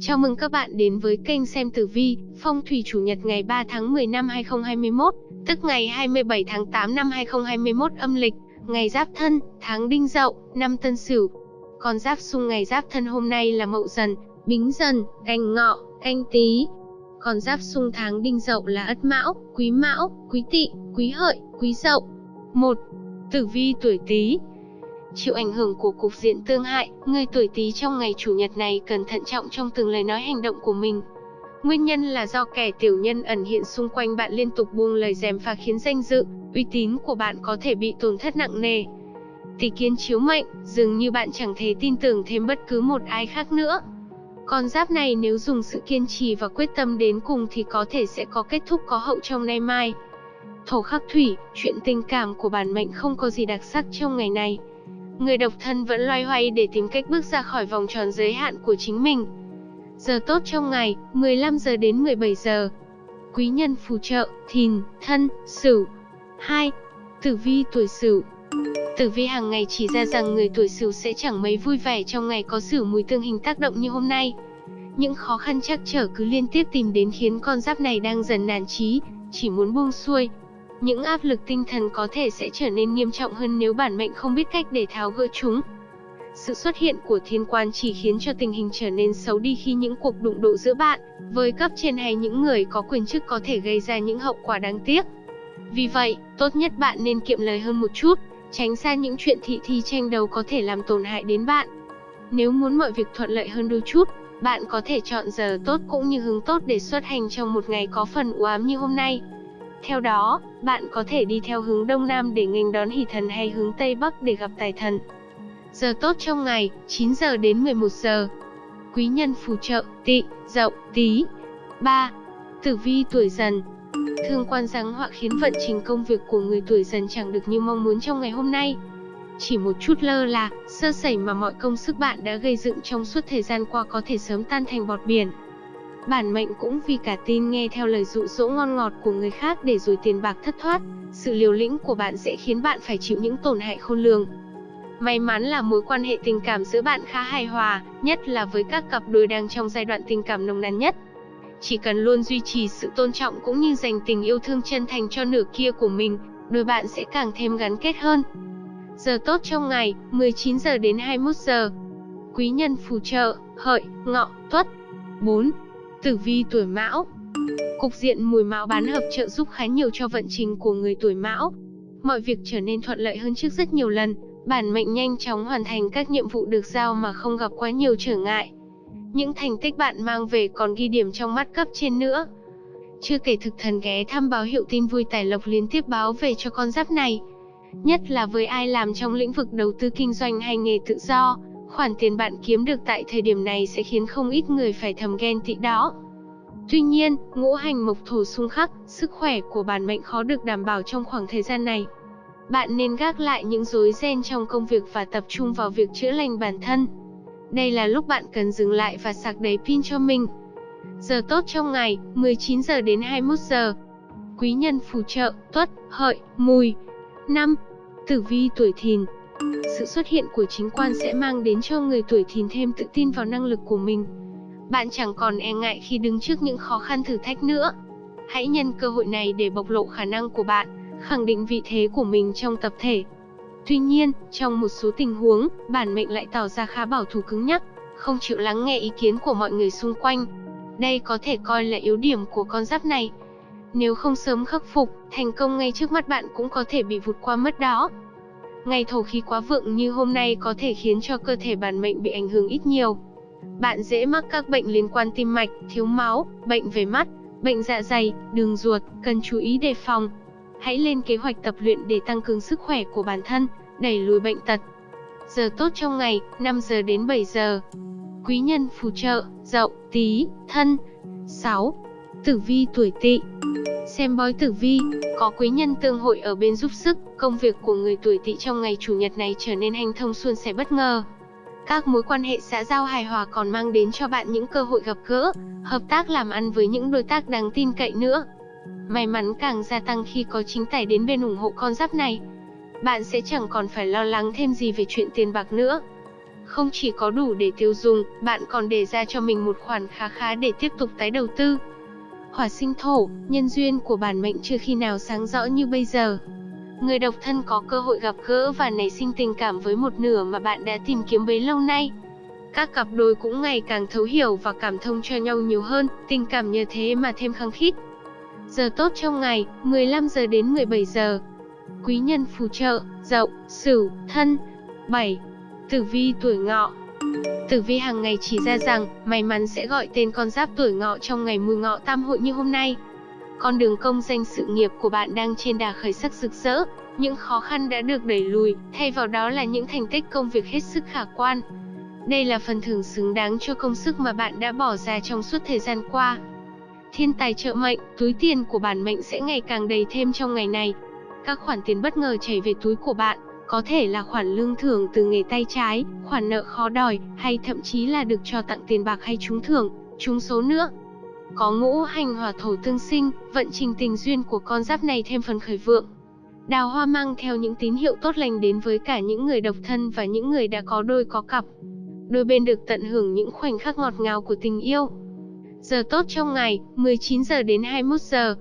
Chào mừng các bạn đến với kênh xem tử vi, phong thủy chủ nhật ngày 3 tháng 10 năm 2021, tức ngày 27 tháng 8 năm 2021 âm lịch, ngày Giáp Thân, tháng Đinh Dậu, năm Tân Sửu. Con giáp xung ngày Giáp Thân hôm nay là Mậu Dần, Bính Dần, Canh Ngọ, Canh Tý. Con giáp xung tháng Đinh Dậu là Ất Mão, Quý Mão, Quý Tỵ, Quý Hợi, Quý Dậu. 1. Tử vi tuổi Tý, Chịu ảnh hưởng của cục diện tương hại, người tuổi Tý trong ngày chủ nhật này cần thận trọng trong từng lời nói hành động của mình. Nguyên nhân là do kẻ tiểu nhân ẩn hiện xung quanh bạn liên tục buông lời dèm pha khiến danh dự, uy tín của bạn có thể bị tổn thất nặng nề. Tỷ kiến chiếu mệnh, dường như bạn chẳng thể tin tưởng thêm bất cứ một ai khác nữa. Con giáp này nếu dùng sự kiên trì và quyết tâm đến cùng thì có thể sẽ có kết thúc có hậu trong nay mai. Thổ khắc thủy, chuyện tình cảm của bản mệnh không có gì đặc sắc trong ngày này người độc thân vẫn loay hoay để tìm cách bước ra khỏi vòng tròn giới hạn của chính mình. Giờ tốt trong ngày, 15 giờ đến 17 giờ. Quý nhân phù trợ, thìn, thân, sửu. 2. Tử vi tuổi sửu Tử vi hàng ngày chỉ ra rằng người tuổi sửu sẽ chẳng mấy vui vẻ trong ngày có sửu mùi tương hình tác động như hôm nay. Những khó khăn chắc trở cứ liên tiếp tìm đến khiến con giáp này đang dần nản chí, chỉ muốn buông xuôi, những áp lực tinh thần có thể sẽ trở nên nghiêm trọng hơn nếu bản mệnh không biết cách để tháo gỡ chúng. Sự xuất hiện của thiên quan chỉ khiến cho tình hình trở nên xấu đi khi những cuộc đụng độ giữa bạn với cấp trên hay những người có quyền chức có thể gây ra những hậu quả đáng tiếc. Vì vậy, tốt nhất bạn nên kiệm lời hơn một chút, tránh xa những chuyện thị thi tranh đấu có thể làm tổn hại đến bạn. Nếu muốn mọi việc thuận lợi hơn đôi chút, bạn có thể chọn giờ tốt cũng như hướng tốt để xuất hành trong một ngày có phần u ám như hôm nay. Theo đó, bạn có thể đi theo hướng Đông Nam để nghênh đón hỷ thần hay hướng Tây Bắc để gặp tài thần. Giờ tốt trong ngày, 9 giờ đến 11 giờ. Quý nhân phù trợ, tị, dậu, tí. 3. Tử vi tuổi dần Thương quan giáng họa khiến vận trình công việc của người tuổi dần chẳng được như mong muốn trong ngày hôm nay. Chỉ một chút lơ là, sơ sẩy mà mọi công sức bạn đã gây dựng trong suốt thời gian qua có thể sớm tan thành bọt biển. Bản mệnh cũng vì cả tin nghe theo lời dụ dỗ ngon ngọt của người khác để rồi tiền bạc thất thoát, sự liều lĩnh của bạn sẽ khiến bạn phải chịu những tổn hại khôn lường. May mắn là mối quan hệ tình cảm giữa bạn khá hài hòa, nhất là với các cặp đôi đang trong giai đoạn tình cảm nồng nàn nhất. Chỉ cần luôn duy trì sự tôn trọng cũng như dành tình yêu thương chân thành cho nửa kia của mình, đôi bạn sẽ càng thêm gắn kết hơn. Giờ tốt trong ngày, 19 giờ đến 21 giờ. Quý nhân phù trợ, hợi, ngọ, tuất. 4. Tử vi tuổi Mão Cục diện mùi mão bán hợp trợ giúp khá nhiều cho vận trình của người tuổi Mão. Mọi việc trở nên thuận lợi hơn trước rất nhiều lần, bản mệnh nhanh chóng hoàn thành các nhiệm vụ được giao mà không gặp quá nhiều trở ngại. Những thành tích bạn mang về còn ghi điểm trong mắt cấp trên nữa. Chưa kể thực thần ghé thăm báo hiệu tin vui tài lộc liên tiếp báo về cho con giáp này. Nhất là với ai làm trong lĩnh vực đầu tư kinh doanh hay nghề tự do, Khoản tiền bạn kiếm được tại thời điểm này sẽ khiến không ít người phải thầm ghen tị đó. Tuy nhiên, ngũ hành mộc thổ xung khắc, sức khỏe của bản mệnh khó được đảm bảo trong khoảng thời gian này. Bạn nên gác lại những rối ren trong công việc và tập trung vào việc chữa lành bản thân. Đây là lúc bạn cần dừng lại và sạc đầy pin cho mình. Giờ tốt trong ngày, 19 giờ đến 21 giờ. Quý nhân phù trợ, tuất, hợi, mùi. 5. Tử vi tuổi thìn, sự xuất hiện của chính quan sẽ mang đến cho người tuổi thìn thêm tự tin vào năng lực của mình. Bạn chẳng còn e ngại khi đứng trước những khó khăn thử thách nữa. Hãy nhân cơ hội này để bộc lộ khả năng của bạn, khẳng định vị thế của mình trong tập thể. Tuy nhiên, trong một số tình huống, bản mệnh lại tỏ ra khá bảo thủ cứng nhắc, không chịu lắng nghe ý kiến của mọi người xung quanh. Đây có thể coi là yếu điểm của con giáp này. Nếu không sớm khắc phục, thành công ngay trước mắt bạn cũng có thể bị vụt qua mất đó. Ngày thổ khí quá vượng như hôm nay có thể khiến cho cơ thể bản mệnh bị ảnh hưởng ít nhiều. Bạn dễ mắc các bệnh liên quan tim mạch, thiếu máu, bệnh về mắt, bệnh dạ dày, đường ruột, cần chú ý đề phòng. Hãy lên kế hoạch tập luyện để tăng cường sức khỏe của bản thân, đẩy lùi bệnh tật. Giờ tốt trong ngày, 5 giờ đến 7 giờ. Quý nhân phù trợ, dậu, tí, thân. 6. Tử vi tuổi tỵ Xem bói tử vi, có quý nhân tương hội ở bên giúp sức, công việc của người tuổi tỵ trong ngày chủ nhật này trở nên hanh thông suôn sẻ bất ngờ. Các mối quan hệ xã giao hài hòa còn mang đến cho bạn những cơ hội gặp gỡ, hợp tác làm ăn với những đối tác đáng tin cậy nữa. May mắn càng gia tăng khi có chính tài đến bên ủng hộ con giáp này. Bạn sẽ chẳng còn phải lo lắng thêm gì về chuyện tiền bạc nữa. Không chỉ có đủ để tiêu dùng, bạn còn để ra cho mình một khoản khá khá để tiếp tục tái đầu tư. Hỏa sinh thổ, nhân duyên của bản mệnh chưa khi nào sáng rõ như bây giờ. Người độc thân có cơ hội gặp gỡ và nảy sinh tình cảm với một nửa mà bạn đã tìm kiếm bấy lâu nay. Các cặp đôi cũng ngày càng thấu hiểu và cảm thông cho nhau nhiều hơn, tình cảm nhờ thế mà thêm khăng khít. Giờ tốt trong ngày, 15 giờ đến 17 giờ. Quý nhân phù trợ, Dậu, Sửu, Thân. 7. Tử vi tuổi Ngọ. Tử vi hàng ngày chỉ ra rằng, may mắn sẽ gọi tên con giáp tuổi Ngọ trong ngày mùi Ngọ tam hội như hôm nay. Con đường công danh sự nghiệp của bạn đang trên đà khởi sắc rực rỡ, những khó khăn đã được đẩy lùi, thay vào đó là những thành tích công việc hết sức khả quan. Đây là phần thưởng xứng đáng cho công sức mà bạn đã bỏ ra trong suốt thời gian qua. Thiên tài trợ mệnh, túi tiền của bản mệnh sẽ ngày càng đầy thêm trong ngày này. Các khoản tiền bất ngờ chảy về túi của bạn, có thể là khoản lương thưởng từ nghề tay trái, khoản nợ khó đòi, hay thậm chí là được cho tặng tiền bạc hay trúng thưởng, trúng số nữa. Có ngũ hành hỏa thổ tương sinh, vận trình tình duyên của con giáp này thêm phần khởi vượng. Đào hoa mang theo những tín hiệu tốt lành đến với cả những người độc thân và những người đã có đôi có cặp. Đôi bên được tận hưởng những khoảnh khắc ngọt ngào của tình yêu. Giờ tốt trong ngày, 19 giờ đến 21 giờ.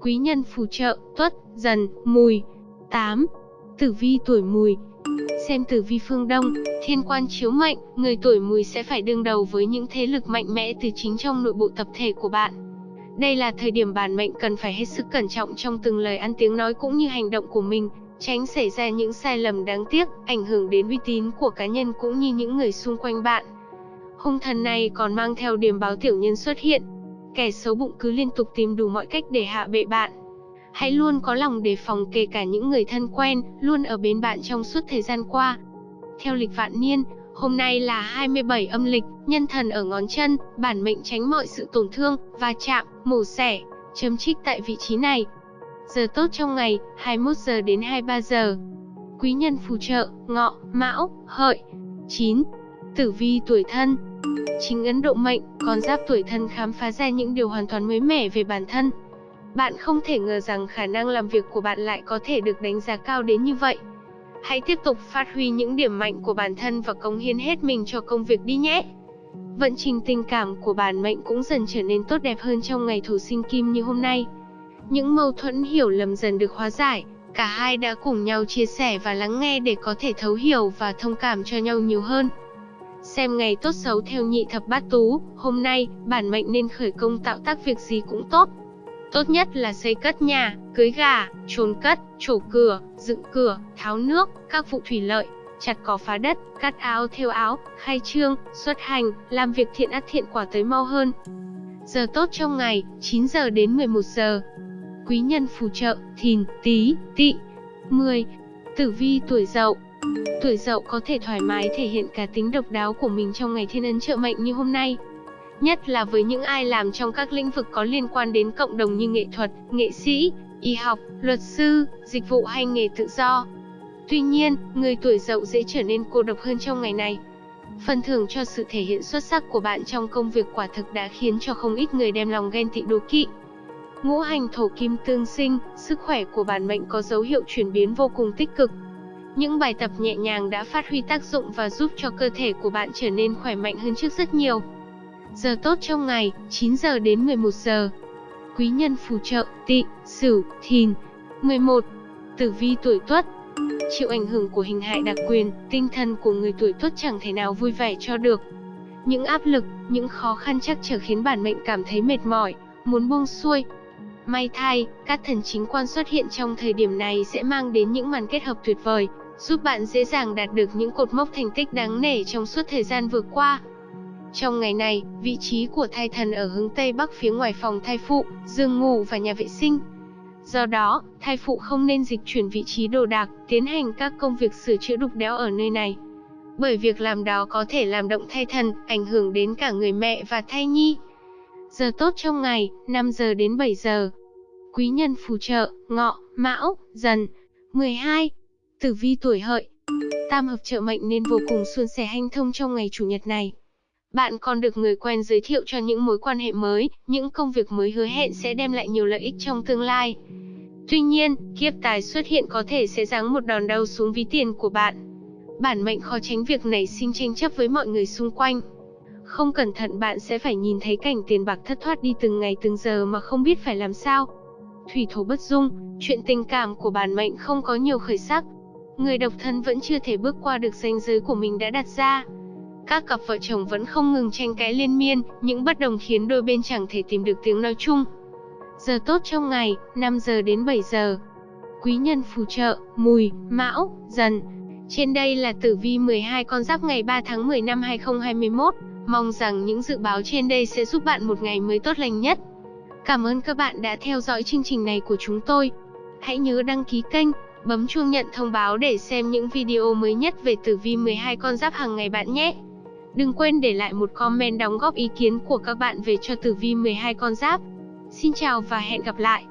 Quý nhân phù trợ, tuất, dần, mùi. 8. Tử vi tuổi mùi Xem tử vi phương Đông, thiên quan chiếu mệnh, người tuổi mùi sẽ phải đương đầu với những thế lực mạnh mẽ từ chính trong nội bộ tập thể của bạn. Đây là thời điểm bản mệnh cần phải hết sức cẩn trọng trong từng lời ăn tiếng nói cũng như hành động của mình, tránh xảy ra những sai lầm đáng tiếc, ảnh hưởng đến uy tín của cá nhân cũng như những người xung quanh bạn. Hung thần này còn mang theo điểm báo tiểu nhân xuất hiện. Kẻ xấu bụng cứ liên tục tìm đủ mọi cách để hạ bệ bạn. Hãy luôn có lòng đề phòng kể cả những người thân quen, luôn ở bên bạn trong suốt thời gian qua. Theo lịch vạn niên, hôm nay là 27 âm lịch, nhân thần ở ngón chân, bản mệnh tránh mọi sự tổn thương, va chạm, mổ xẻ, chấm trích tại vị trí này. Giờ tốt trong ngày, 21 giờ đến 23 giờ. Quý nhân phù trợ, ngọ, mão, hợi. 9. Tử vi tuổi thân Chính ấn độ mệnh, con giáp tuổi thân khám phá ra những điều hoàn toàn mới mẻ về bản thân. Bạn không thể ngờ rằng khả năng làm việc của bạn lại có thể được đánh giá cao đến như vậy. Hãy tiếp tục phát huy những điểm mạnh của bản thân và cống hiến hết mình cho công việc đi nhé. Vận trình tình cảm của bản mệnh cũng dần trở nên tốt đẹp hơn trong ngày thủ sinh kim như hôm nay. Những mâu thuẫn hiểu lầm dần được hóa giải, cả hai đã cùng nhau chia sẻ và lắng nghe để có thể thấu hiểu và thông cảm cho nhau nhiều hơn. Xem ngày tốt xấu theo nhị thập bát tú, hôm nay, bản mệnh nên khởi công tạo tác việc gì cũng tốt. Tốt nhất là xây cất nhà, cưới gà, trốn cất, trổ cửa, dựng cửa, tháo nước, các vụ thủy lợi, chặt cỏ phá đất, cắt áo theo áo, khai trương, xuất hành, làm việc thiện ắt thiện quả tới mau hơn. Giờ tốt trong ngày, 9 giờ đến 11 giờ. Quý nhân phù trợ, thìn, tí, tỵ. 10. Tử vi tuổi dậu Tuổi dậu có thể thoải mái thể hiện cả tính độc đáo của mình trong ngày thiên ấn trợ mệnh như hôm nay. Nhất là với những ai làm trong các lĩnh vực có liên quan đến cộng đồng như nghệ thuật, nghệ sĩ, y học, luật sư, dịch vụ hay nghề tự do. Tuy nhiên, người tuổi dậu dễ trở nên cô độc hơn trong ngày này. Phần thưởng cho sự thể hiện xuất sắc của bạn trong công việc quả thực đã khiến cho không ít người đem lòng ghen tị đố kỵ. Ngũ hành thổ kim tương sinh, sức khỏe của bản mệnh có dấu hiệu chuyển biến vô cùng tích cực. Những bài tập nhẹ nhàng đã phát huy tác dụng và giúp cho cơ thể của bạn trở nên khỏe mạnh hơn trước rất nhiều. Giờ tốt trong ngày, 9 giờ đến 11 giờ. Quý nhân phù trợ, tỵ, sửu, thìn. 11. Tử vi tuổi tuất Chịu ảnh hưởng của hình hại đặc quyền, tinh thần của người tuổi tuất chẳng thể nào vui vẻ cho được. Những áp lực, những khó khăn chắc trở khiến bản mệnh cảm thấy mệt mỏi, muốn buông xuôi. May thay, các thần chính quan xuất hiện trong thời điểm này sẽ mang đến những màn kết hợp tuyệt vời, giúp bạn dễ dàng đạt được những cột mốc thành tích đáng nể trong suốt thời gian vừa qua. Trong ngày này, vị trí của thai thần ở hướng Tây Bắc phía ngoài phòng thai phụ, giường ngủ và nhà vệ sinh. Do đó, thai phụ không nên dịch chuyển vị trí đồ đạc, tiến hành các công việc sửa chữa đục đẽo ở nơi này. Bởi việc làm đó có thể làm động thai thần, ảnh hưởng đến cả người mẹ và thai nhi. Giờ tốt trong ngày, 5 giờ đến 7 giờ. Quý nhân phù trợ, ngọ, mão, dần. 12. Tử vi tuổi hợi. Tam hợp trợ mệnh nên vô cùng suôn sẻ hanh thông trong ngày chủ nhật này. Bạn còn được người quen giới thiệu cho những mối quan hệ mới, những công việc mới hứa hẹn sẽ đem lại nhiều lợi ích trong tương lai. Tuy nhiên, kiếp tài xuất hiện có thể sẽ giáng một đòn đau xuống ví tiền của bạn. bản mệnh khó tránh việc nảy sinh tranh chấp với mọi người xung quanh. Không cẩn thận bạn sẽ phải nhìn thấy cảnh tiền bạc thất thoát đi từng ngày từng giờ mà không biết phải làm sao. Thủy thổ bất dung, chuyện tình cảm của bản mệnh không có nhiều khởi sắc. Người độc thân vẫn chưa thể bước qua được ranh giới của mình đã đặt ra. Các cặp vợ chồng vẫn không ngừng tranh cãi liên miên, những bất đồng khiến đôi bên chẳng thể tìm được tiếng nói chung. Giờ tốt trong ngày, 5 giờ đến 7 giờ. Quý nhân phù trợ, mùi, mão, dần. Trên đây là tử vi 12 con giáp ngày 3 tháng 10 năm 2021. Mong rằng những dự báo trên đây sẽ giúp bạn một ngày mới tốt lành nhất. Cảm ơn các bạn đã theo dõi chương trình này của chúng tôi. Hãy nhớ đăng ký kênh, bấm chuông nhận thông báo để xem những video mới nhất về tử vi 12 con giáp hàng ngày bạn nhé. Đừng quên để lại một comment đóng góp ý kiến của các bạn về cho tử vi 12 con giáp. Xin chào và hẹn gặp lại.